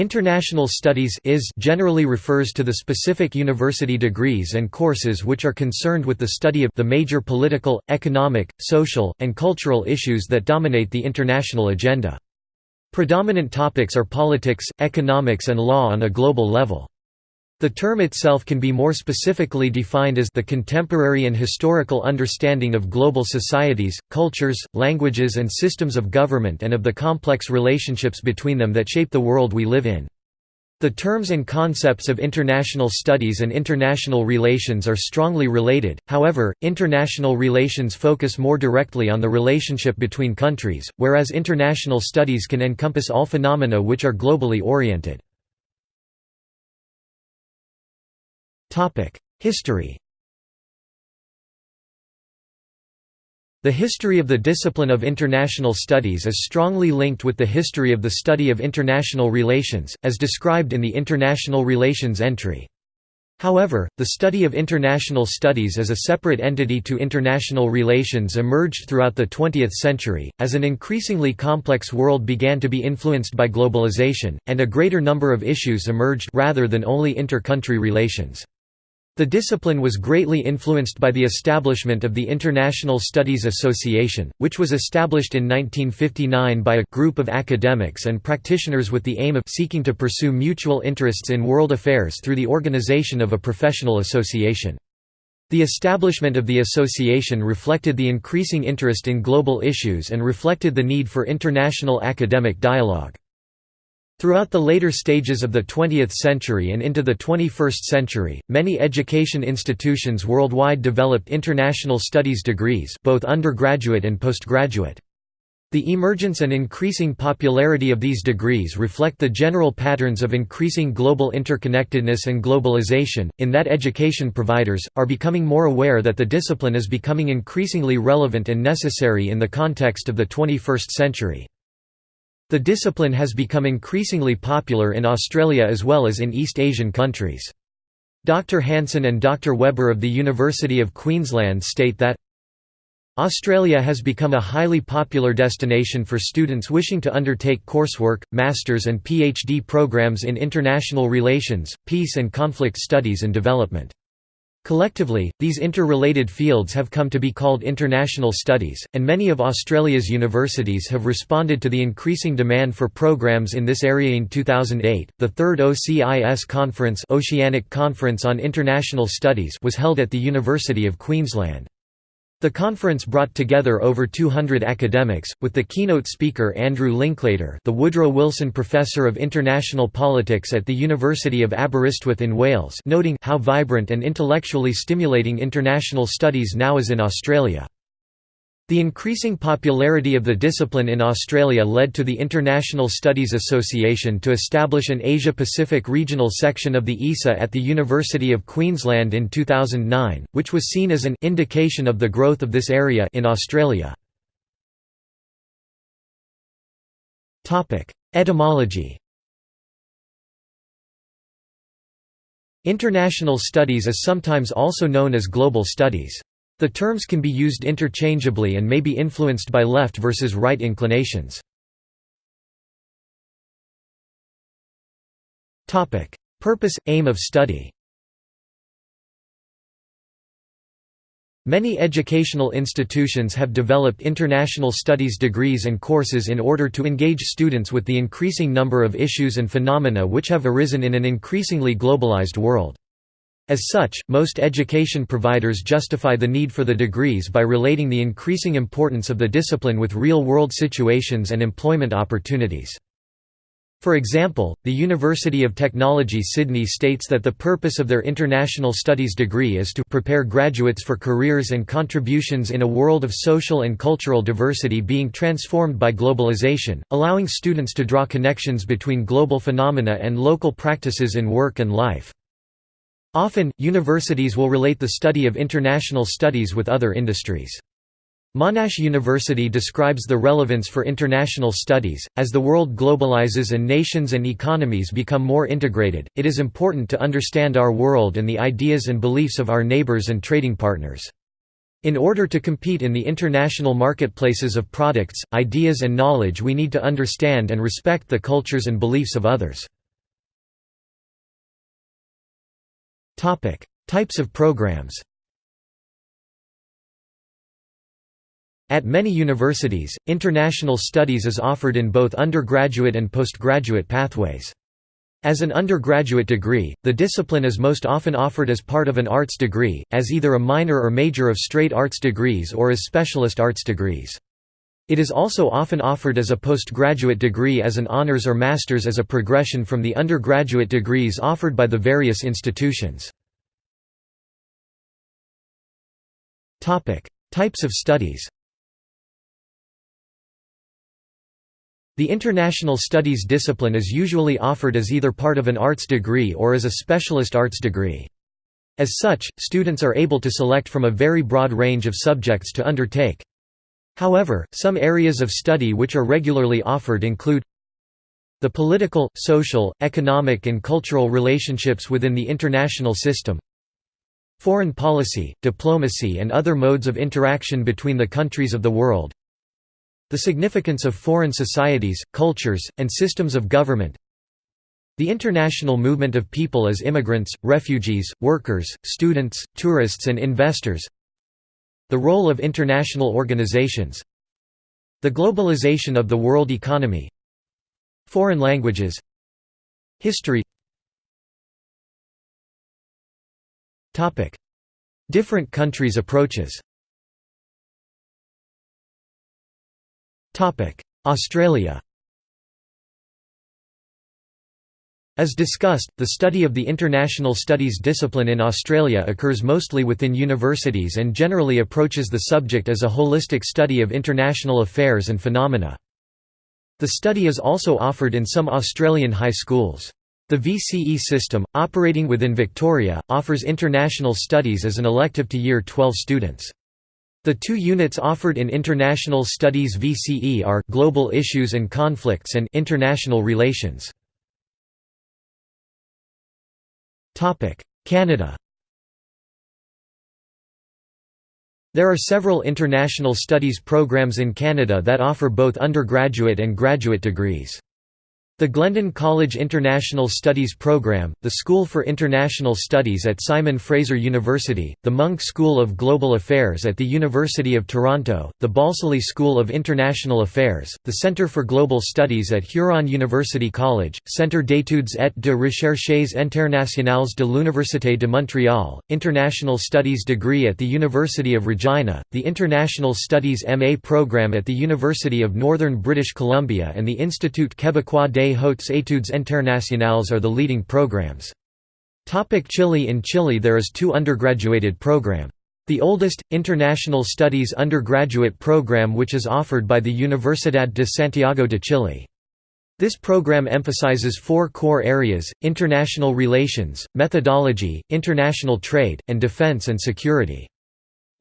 International Studies is generally refers to the specific university degrees and courses which are concerned with the study of the major political, economic, social, and cultural issues that dominate the international agenda. Predominant topics are politics, economics and law on a global level. The term itself can be more specifically defined as the contemporary and historical understanding of global societies, cultures, languages and systems of government and of the complex relationships between them that shape the world we live in. The terms and concepts of international studies and international relations are strongly related, however, international relations focus more directly on the relationship between countries, whereas international studies can encompass all phenomena which are globally oriented. History The history of the discipline of international studies is strongly linked with the history of the study of international relations, as described in the International Relations entry. However, the study of international studies as a separate entity to international relations emerged throughout the 20th century, as an increasingly complex world began to be influenced by globalization, and a greater number of issues emerged rather than only inter-country relations. The discipline was greatly influenced by the establishment of the International Studies Association, which was established in 1959 by a group of academics and practitioners with the aim of seeking to pursue mutual interests in world affairs through the organization of a professional association. The establishment of the association reflected the increasing interest in global issues and reflected the need for international academic dialogue. Throughout the later stages of the 20th century and into the 21st century, many education institutions worldwide developed international studies degrees both undergraduate and postgraduate. The emergence and increasing popularity of these degrees reflect the general patterns of increasing global interconnectedness and globalization, in that education providers, are becoming more aware that the discipline is becoming increasingly relevant and necessary in the context of the 21st century. The discipline has become increasingly popular in Australia as well as in East Asian countries. Dr Hanson and Dr Weber of the University of Queensland state that Australia has become a highly popular destination for students wishing to undertake coursework, master's and PhD programs in international relations, peace and conflict studies and development. Collectively, these interrelated fields have come to be called international studies, and many of Australia's universities have responded to the increasing demand for programs in this area. In 2008, the third OCIS conference, Oceanic Conference on International Studies, was held at the University of Queensland. The conference brought together over 200 academics, with the keynote speaker Andrew Linklater the Woodrow Wilson Professor of International Politics at the University of Aberystwyth in Wales noting how vibrant and intellectually stimulating international studies now is in Australia. The increasing popularity of the discipline in Australia led to the International Studies Association to establish an Asia-Pacific regional section of the ISA at the University of Queensland in 2009, which was seen as an indication of the growth of this area in Australia. Etymology International studies is sometimes also known as global studies. The terms can be used interchangeably and may be influenced by left versus right inclinations. Purpose – aim of study Many educational institutions have developed international studies degrees and courses in order to engage students with the increasing number of issues and phenomena which have arisen in an increasingly globalized world. As such, most education providers justify the need for the degrees by relating the increasing importance of the discipline with real-world situations and employment opportunities. For example, the University of Technology Sydney states that the purpose of their international studies degree is to prepare graduates for careers and contributions in a world of social and cultural diversity being transformed by globalization, allowing students to draw connections between global phenomena and local practices in work and life. Often, universities will relate the study of international studies with other industries. Monash University describes the relevance for international studies. As the world globalizes and nations and economies become more integrated, it is important to understand our world and the ideas and beliefs of our neighbors and trading partners. In order to compete in the international marketplaces of products, ideas and knowledge we need to understand and respect the cultures and beliefs of others. Types of programs At many universities, international studies is offered in both undergraduate and postgraduate pathways. As an undergraduate degree, the discipline is most often offered as part of an arts degree, as either a minor or major of straight arts degrees or as specialist arts degrees. It is also often offered as a postgraduate degree as an honors or master's as a progression from the undergraduate degrees offered by the various institutions. Types of studies The international studies discipline is usually offered as either part of an arts degree or as a specialist arts degree. As such, students are able to select from a very broad range of subjects to undertake. However, some areas of study which are regularly offered include the political, social, economic and cultural relationships within the international system foreign policy, diplomacy and other modes of interaction between the countries of the world the significance of foreign societies, cultures, and systems of government The international movement of people as immigrants, refugees, workers, students, tourists and investors The role of international organizations The globalization of the world economy Foreign languages History. Different countries' approaches. Australia As discussed, the study of the international studies discipline in Australia occurs mostly within universities and generally approaches the subject as a holistic study of international affairs and phenomena. The study is also offered in some Australian high schools. The VCE system, operating within Victoria, offers international studies as an elective to Year 12 students. The two units offered in International Studies VCE are Global Issues and Conflicts and International Relations. Canada There are several international studies programs in Canada that offer both undergraduate and graduate degrees. The Glendon College International Studies Program, the School for International Studies at Simon Fraser University, the Munk School of Global Affairs at the University of Toronto, the Balsillie School of International Affairs, the Centre for Global Studies at Huron University College, Centre d'études et de recherches internationales de l'Université de Montréal, International Studies degree at the University of Regina, the International Studies MA program at the University of Northern British Columbia and the Institut Québécois des Hautes Études Internationales are the leading programs. Chile In Chile there is two undergraduated program. The oldest, International Studies undergraduate program which is offered by the Universidad de Santiago de Chile. This program emphasizes four core areas, international relations, methodology, international trade, and defense and security.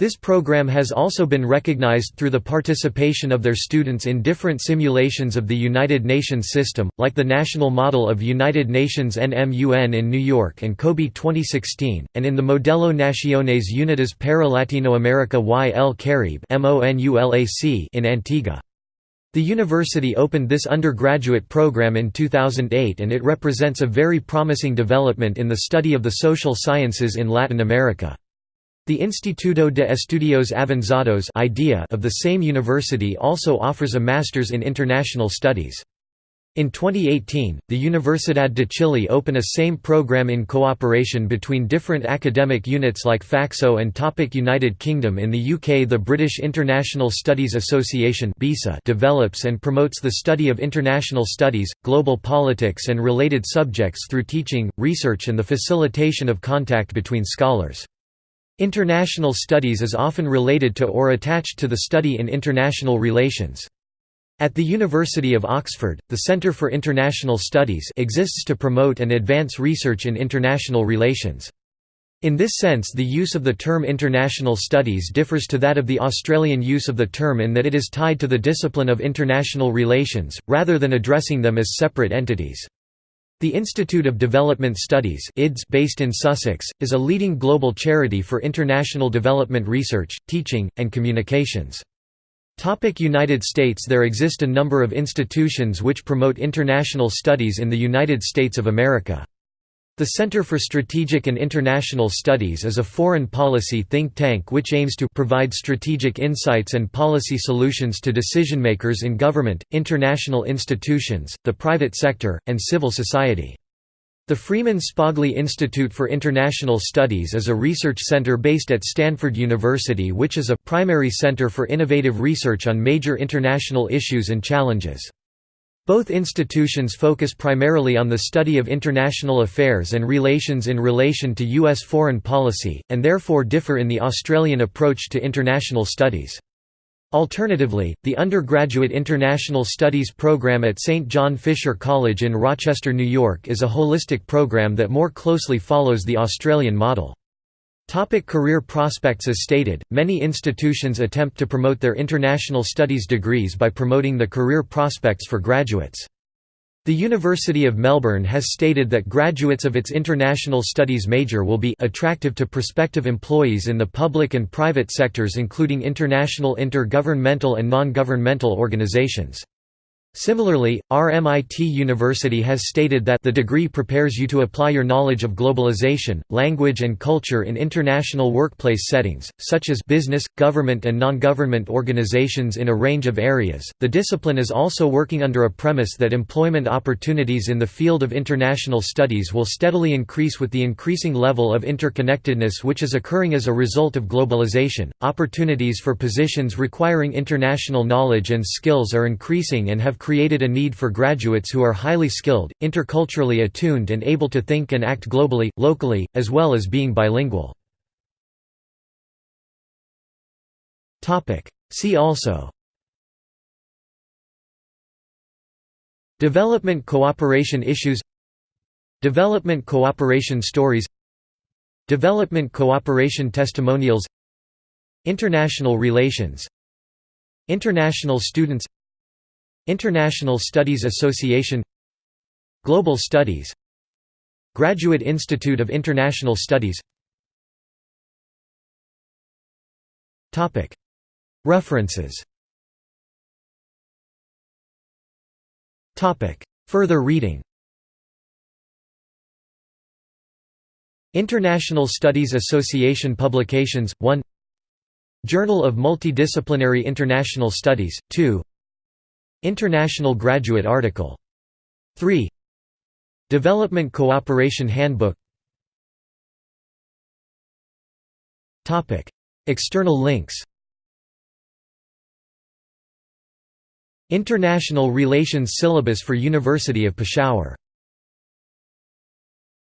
This program has also been recognized through the participation of their students in different simulations of the United Nations system, like the National Model of United Nations NMUN in New York and COBE 2016, and in the Modelo Naciones Unidas para Latinoamérica y el Caribe in Antigua. The university opened this undergraduate program in 2008 and it represents a very promising development in the study of the social sciences in Latin America. The Instituto de Estudios Avanzados of the same university also offers a Master's in International Studies. In 2018, the Universidad de Chile opened a same program in cooperation between different academic units like FACSO and Topic United Kingdom In the UK the British International Studies Association develops and promotes the study of international studies, global politics and related subjects through teaching, research and the facilitation of contact between scholars. International studies is often related to or attached to the study in international relations. At the University of Oxford, the Centre for International Studies exists to promote and advance research in international relations. In this sense the use of the term international studies differs to that of the Australian use of the term in that it is tied to the discipline of international relations, rather than addressing them as separate entities. The Institute of Development Studies based in Sussex, is a leading global charity for international development research, teaching, and communications. United States There exist a number of institutions which promote international studies in the United States of America. The Center for Strategic and International Studies is a foreign policy think tank which aims to provide strategic insights and policy solutions to decision-makers in government, international institutions, the private sector, and civil society. The Freeman Spogli Institute for International Studies is a research center based at Stanford University which is a primary center for innovative research on major international issues and challenges. Both institutions focus primarily on the study of international affairs and relations in relation to U.S. foreign policy, and therefore differ in the Australian approach to international studies. Alternatively, the undergraduate International Studies program at St. John Fisher College in Rochester, New York is a holistic program that more closely follows the Australian model. Topic career prospects As stated, many institutions attempt to promote their international studies degrees by promoting the career prospects for graduates. The University of Melbourne has stated that graduates of its international studies major will be attractive to prospective employees in the public and private sectors including international intergovernmental and non-governmental organizations. Similarly, RMIT University has stated that the degree prepares you to apply your knowledge of globalization, language and culture in international workplace settings, such as business, government and non-government organizations in a range of areas. The discipline is also working under a premise that employment opportunities in the field of international studies will steadily increase with the increasing level of interconnectedness which is occurring as a result of globalization. Opportunities for positions requiring international knowledge and skills are increasing and have created a need for graduates who are highly skilled, interculturally attuned and able to think and act globally, locally, as well as being bilingual. See also. Development cooperation issues. Development cooperation stories. Development cooperation testimonials. International relations. International students International Studies Association Global Studies Graduate Institute of International Studies. References. Further reading. International Studies Association Publications, 1 Journal of Multidisciplinary International Studies, 2 International Graduate Article. 3 Development Cooperation Handbook. External links. International Relations Syllabus for University of Peshawar